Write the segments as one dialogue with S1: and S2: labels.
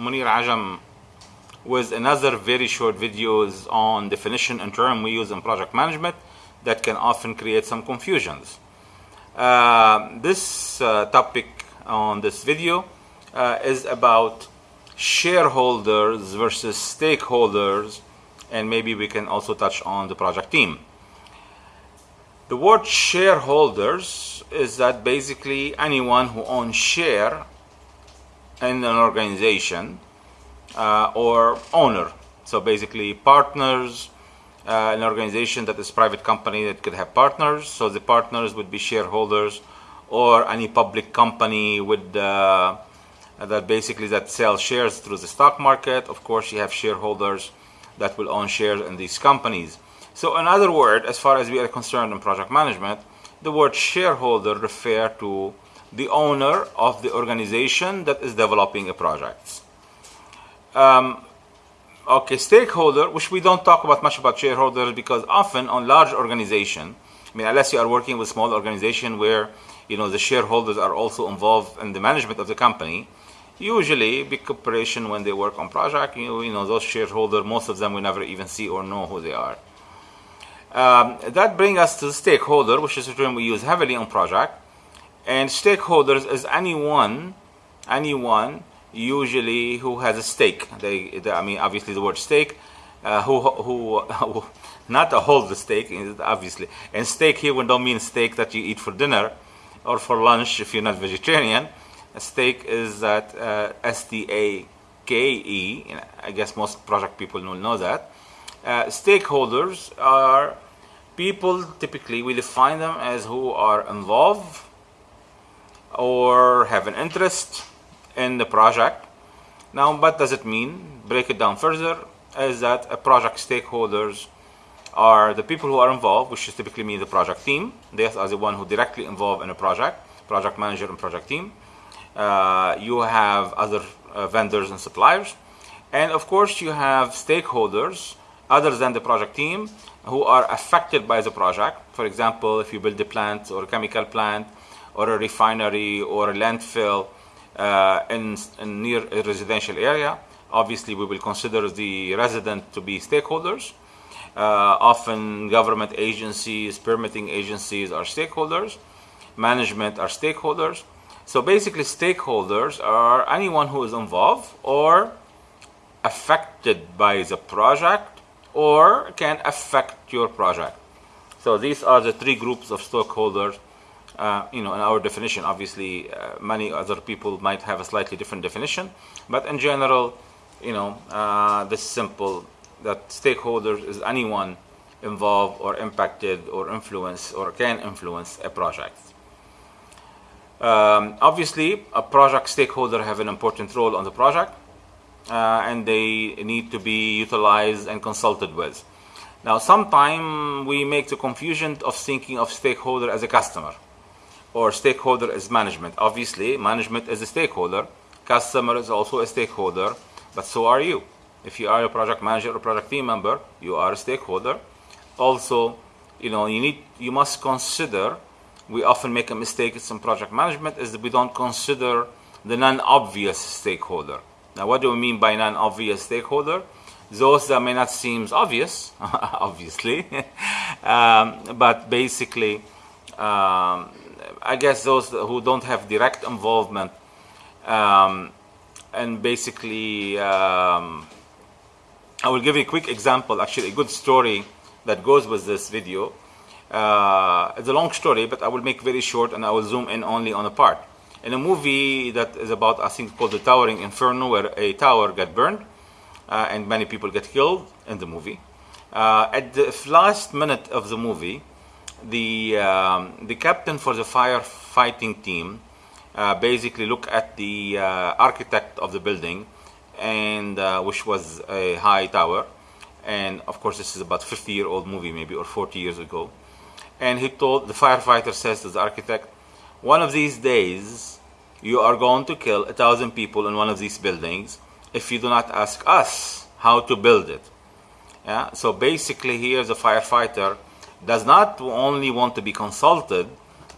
S1: Mounir Ajam with another very short videos on definition and term we use in project management that can often create some confusions. Uh, this uh, topic on this video uh, is about shareholders versus stakeholders and maybe we can also touch on the project team. The word shareholders is that basically anyone who owns share in an organization uh, or owner. So basically partners, uh, an organization that is private company that could have partners. So the partners would be shareholders or any public company with uh, that basically that sells shares through the stock market. Of course, you have shareholders that will own shares in these companies. So in other words, as far as we are concerned in project management, the word shareholder refer to the owner of the organization that is developing a project. Um, okay, stakeholder, which we don't talk about much about shareholders because often on large organization, I mean, unless you are working with small organization where you know the shareholders are also involved in the management of the company, usually big corporation when they work on project, you know, you know those shareholders, most of them we never even see or know who they are. Um, that brings us to the stakeholder, which is a term we use heavily on project. And stakeholders is anyone, anyone usually who has a stake. They, they I mean, obviously the word stake, uh, who, who, not to hold the stake, obviously. And steak here we don't mean steak that you eat for dinner or for lunch if you're not vegetarian. A steak is that uh, S-T-A-K-E. I guess most project people will know that. Uh, stakeholders are people typically we define them as who are involved or have an interest in the project. Now, what does it mean? Break it down further is that a project stakeholders are the people who are involved, which is typically mean the project team. They are the one who directly involved in a project, project manager and project team. Uh, you have other uh, vendors and suppliers. And of course, you have stakeholders other than the project team who are affected by the project. For example, if you build a plant or a chemical plant or a refinery or a landfill uh, in, in near a residential area, obviously we will consider the resident to be stakeholders. Uh, often government agencies, permitting agencies are stakeholders. Management are stakeholders. So basically stakeholders are anyone who is involved or affected by the project or can affect your project. So these are the three groups of stakeholders. Uh, you know, in our definition, obviously, uh, many other people might have a slightly different definition, but in general, you know, uh, this simple that stakeholders is anyone involved or impacted or influence or can influence a project. Um, obviously, a project stakeholder have an important role on the project uh, and they need to be utilized and consulted with. Now, sometimes we make the confusion of thinking of stakeholder as a customer or stakeholder is management. Obviously, management is a stakeholder, customer is also a stakeholder, but so are you. If you are a project manager or project team member, you are a stakeholder. Also, you know, you need, you must consider, we often make a mistake in some project management is that we don't consider the non-obvious stakeholder. Now, what do we mean by non-obvious stakeholder? Those that may not seem obvious, obviously, um, but basically, um, I guess those who don't have direct involvement um, and basically, um, I will give you a quick example, actually a good story that goes with this video. Uh, it's a long story, but I will make very short and I will zoom in only on a part in a movie that is about, I think, called The Towering Inferno, where a tower got burned uh, and many people get killed in the movie. Uh, at the last minute of the movie, the um, the captain for the firefighting team uh, basically look at the uh, architect of the building, and uh, which was a high tower, and of course this is about 50 year old movie maybe or 40 years ago, and he told the firefighter says to the architect one of these days, you are going to kill a thousand people in one of these buildings if you do not ask us how to build it. Yeah? So basically here the firefighter does not only want to be consulted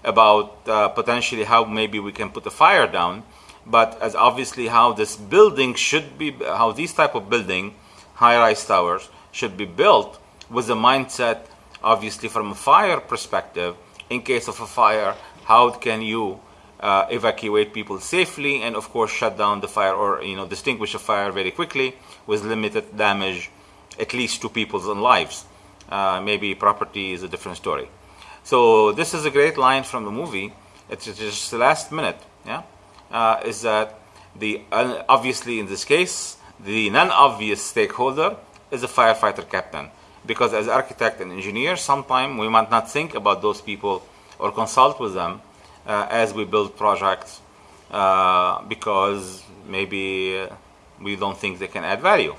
S1: about uh, potentially how maybe we can put the fire down, but as obviously how this building should be, how these type of building, high-rise towers, should be built with a mindset, obviously from a fire perspective, in case of a fire, how can you uh, evacuate people safely and of course shut down the fire or you know distinguish a fire very quickly with limited damage at least to people's lives uh, maybe property is a different story. So this is a great line from the movie. It's just the last minute yeah? Uh, is that the uh, obviously in this case the non-obvious stakeholder is a firefighter captain. Because as architect and engineer sometimes we might not think about those people or consult with them uh, as we build projects uh, because maybe uh, we don't think they can add value.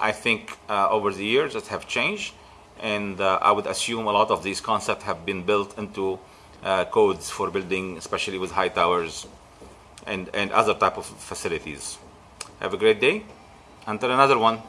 S1: I think uh, over the years it have changed and uh, I would assume a lot of these concepts have been built into uh, codes for building especially with high towers and, and other type of facilities. Have a great day. Until another one.